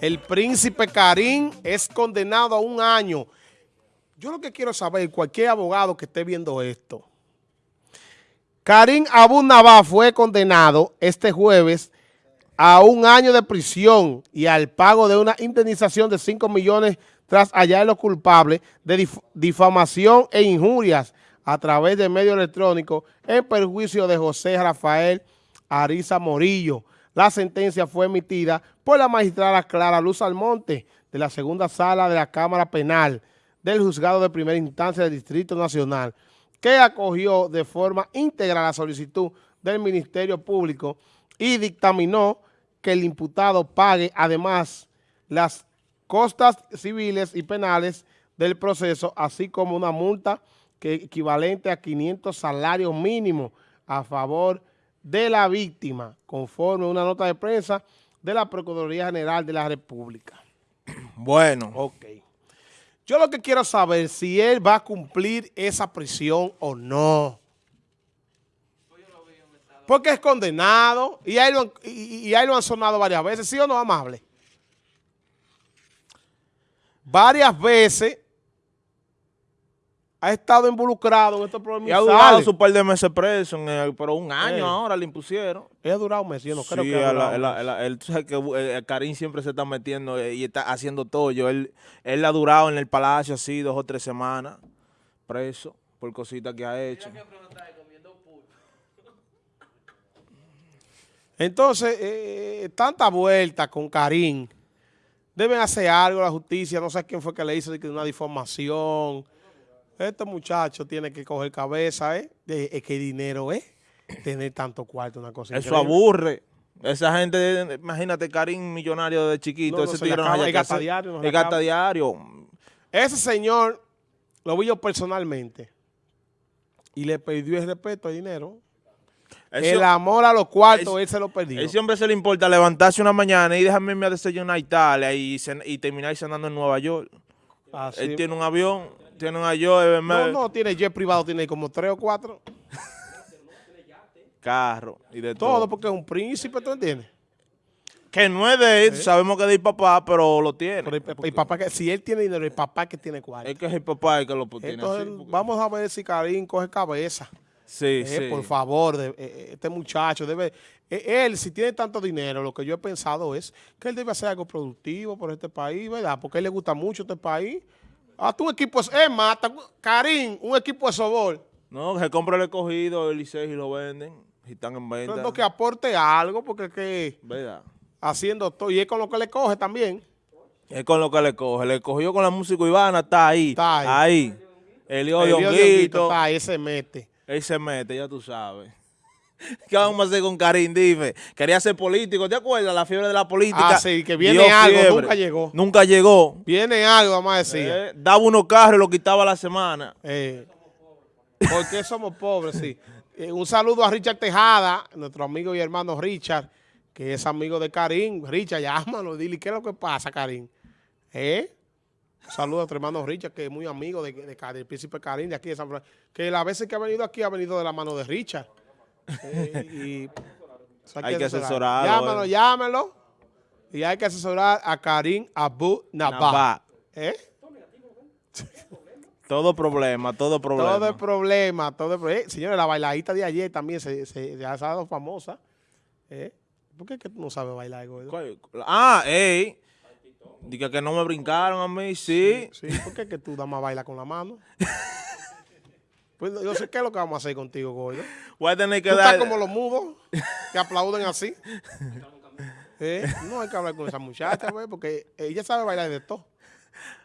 El príncipe Karim es condenado a un año. Yo lo que quiero saber, cualquier abogado que esté viendo esto, Karim Abu Nabá fue condenado este jueves a un año de prisión y al pago de una indemnización de 5 millones tras hallar los culpables de difamación e injurias a través de medio electrónico en perjuicio de José Rafael Ariza Morillo. La sentencia fue emitida por la magistrada Clara Luz Almonte de la segunda sala de la Cámara Penal del Juzgado de Primera Instancia del Distrito Nacional que acogió de forma íntegra la solicitud del Ministerio Público y dictaminó que el imputado pague además las costas civiles y penales del proceso, así como una multa que equivalente a 500 salarios mínimos a favor de la víctima, conforme a una nota de prensa de la Procuraduría General de la República. Bueno. Ok. Yo lo que quiero saber si él va a cumplir esa prisión o no. Porque es condenado y ahí lo han, y, lo han sonado varias veces, ¿sí o no, amable? Varias veces ha estado involucrado en estos problemas. Y ha durado su par de meses preso, pero un año ahora le impusieron. Él ha durado un mes, yo no creo que ha durado él, que eh, Karim siempre se está metiendo eh, y está haciendo todo. Yo, él, él ha durado en el palacio así dos o tres semanas preso por cositas que ha hecho. Entonces, eh, tanta vuelta con Karim. Deben hacer algo la justicia, no sé quién fue que le hizo una difamación este muchacho tiene que coger cabeza, ¿eh? Es que dinero es tener tanto cuarto, una cosa Eso aburre. Esa gente, imagínate, Karim millonario de chiquito. ese se acaba, el gasta diario. el gasta diario. Ese señor lo vi yo personalmente y le perdió el respeto al dinero. el amor a los cuartos, él se lo perdió. Ese hombre se le importa levantarse una mañana y déjame irme a desayunar a Italia y, y terminar cenando en Nueva York. él tiene un avión tiene un yo No, no, tiene jet privado, tiene como tres o cuatro. Carro y de todo. Todo porque es un príncipe, ¿tú entiendes? Que no es de él, sabemos que es de papá, pero lo tiene. y papá que, si él tiene dinero, el papá que tiene cuarto. Es que es el papá el que lo tiene. Entonces, vamos a ver si Karim coge cabeza. Sí, eh, sí. Por favor, de, eh, este muchacho debe... Eh, él, si tiene tanto dinero, lo que yo he pensado es que él debe hacer algo productivo por este país, ¿verdad? Porque a él le gusta mucho este país. Hasta un equipo, es mata, Karim, un equipo de sobol. No, se compra el escogido, el Licey y lo venden. Y están en venta. Pero que aporte algo, porque es que... ¿Verdad? Haciendo todo. Y es con lo que le coge también. Es con lo que le coge. Le cogió con la música Ivana, está ahí. Está ahí. Ahí. El de Está ahí, se mete. Él se mete, ya tú sabes. ¿Qué vamos a hacer con Karim? Dime. Quería ser político. ¿Te acuerdas? La fiebre de la política. Ah, sí, que viene algo. Nunca llegó. Nunca llegó. Viene algo, vamos a decir. Eh, daba unos carros y lo quitaba la semana. Eh, porque somos pobres, sí. Eh, un saludo a Richard Tejada, nuestro amigo y hermano Richard, que es amigo de Karim. Richard, llámalo, dile qué es lo que pasa, Karim. ¿Eh? Un saludo a nuestro hermano Richard, que es muy amigo de, de, del príncipe Karim de aquí de San Francisco. Que las veces que ha venido aquí ha venido de la mano de Richard. Eh, y, hay, que asesorarlo. Llámalo, eh. llámalo. Y hay que asesorar a Karim Abu Nabá. ¿Eh? Todo problema, todo problema. Todo el problema, todo el problema. Eh, señores, la bailadita de ayer también se, se, ha dado famosa. ¿Eh? ¿Por qué que tú no sabes bailar, gordo? Ah, ey. Diga que no me brincaron a mí, sí. Sí, ¿por qué que tú nada más bailas con la mano? Pues yo sé qué es lo que vamos a hacer contigo, gordo. Voy a tener que ¿Tú dar... Estás como los mudos, que aplauden así. ¿Eh? No hay que hablar con esa muchacha, güey, porque ella sabe bailar de todo.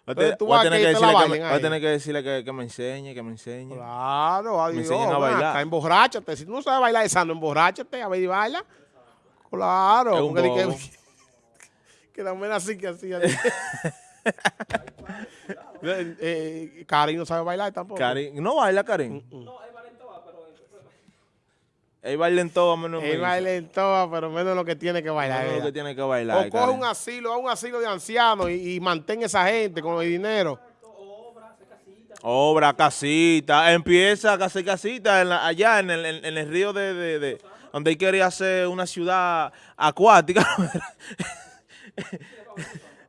Voy a, tener que, decirle que, me, a tener que decirle que, que, me enseñe, que me enseñe. Claro, adiós. Me enseñen a bailar. Acá, emborráchate. Si tú no sabes bailar esa, no emborráchate, a ver y baila. Claro. Es un porque que, que, que así que así. Eh, eh, Karim no sabe bailar tampoco. Karim, ¿No baila Karim? Mm, mm. No, él baila en toa, pero... Él baila en toa menos Él baila en toa, pero menos lo que tiene que bailar. Menos lo que tiene que bailar. O coge un asilo, a un asilo de ancianos y, y mantén esa gente con el dinero. Obra, casita. Empieza a hacer casita allá en el, en, el río de, de, de, donde él quería hacer una ciudad acuática.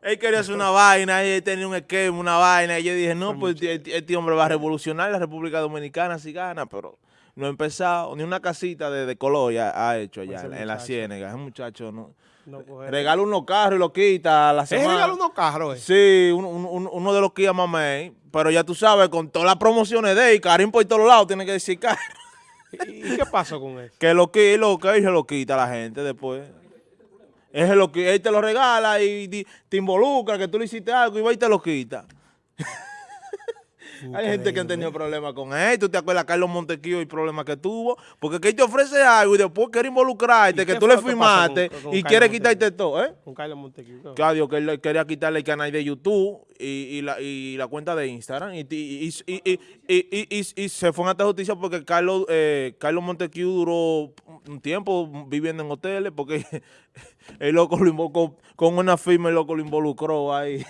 Él quería hacer una vaina, y él tenía un esquema, una vaina, y yo dije, no, pues este, este hombre va a revolucionar la República Dominicana si gana, pero no ha empezado, ni una casita de, de color ya ha hecho allá en, en la muchacho. ciénega. Ese muchacho no, No coge- regala unos carros y lo quita a la ¿Es semana. regalar unos carros? eh? Sí, un- un- un- uno de los Kia Mamey, pero ya tú sabes, con todas las promociones de él, Karim por todos lados tiene que decir carro. ¿Y, qué pasó con eso? Que lo que lo que él lo quita a la gente después. Se lo, qui- él te lo regala y te involucra que tú le hiciste algo y va y te lo quita. Hay gente que ha tenido problemas con él. ¿Tú te acuerdas Carlos Montequillo y problemas que tuvo? Porque que él te ofrece algo y después quiere involucrarte, ¿Y que tú le con- firmaste con y quiere Montequillo? quitarte todo, ¿eh? Con Carlos Montequillo. Adiós, que él quería quitarle el canal de YouTube y, y la, y la cuenta de Instagram y, se fue ante justicia porque Carlos, eh, Carlos Montequiu duró un tiempo viviendo en hoteles porque el loco lo invocó con una firma, el loco lo involucró ahí.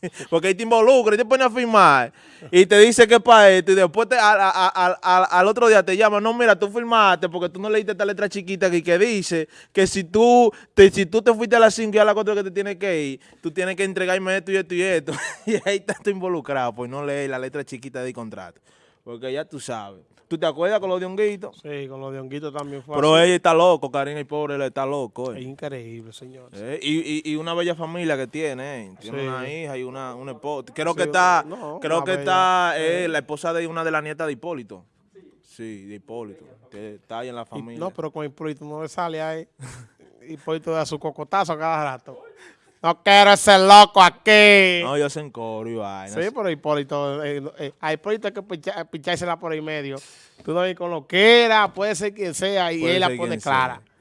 Porque ahí te involucra y te pone a firmar y te dice que es para esto y después te- al, a- a- al- al otro día te llama, no, mira, tú firmaste porque tú no leíste esta letra chiquita que, que dice que si tú, te, si tú te fuiste a las 5 y a las 4 que te tienes que ir, tú tienes que entregarme esto y esto y esto. y ahí estás tú involucrado, pues no lees la letra chiquita del contrato. Porque ya tú sabes. ¿Tú te acuerdas con lo de Honguito? Sí, con los de Honguito también fue Pero así. ella está loco, Karim, el pobre, él está loco. eh. Es increíble, señor. Eh, y, y, y una bella familia que tiene, eh. tiene Sí. una hija y una, una esposa. Creo Sí, que está, no, creo que bella. está la esposa de una de las nietas de Hipólito. Sí, de Hipólito. Que está ahí en la Y- familia. no, pero con Hipólito no le sale ahí. Hipólito da su cocotazo a cada rato. No quiero ese loco aquí. No, yo hacen coro y vaina. Sí, pero Hipólito, eh, eh, a Hipólito hay que picha- pichársela por ahí medio. Tú no ves con lo que era, puede ser quien sea, y Puede él la pone sea. clara.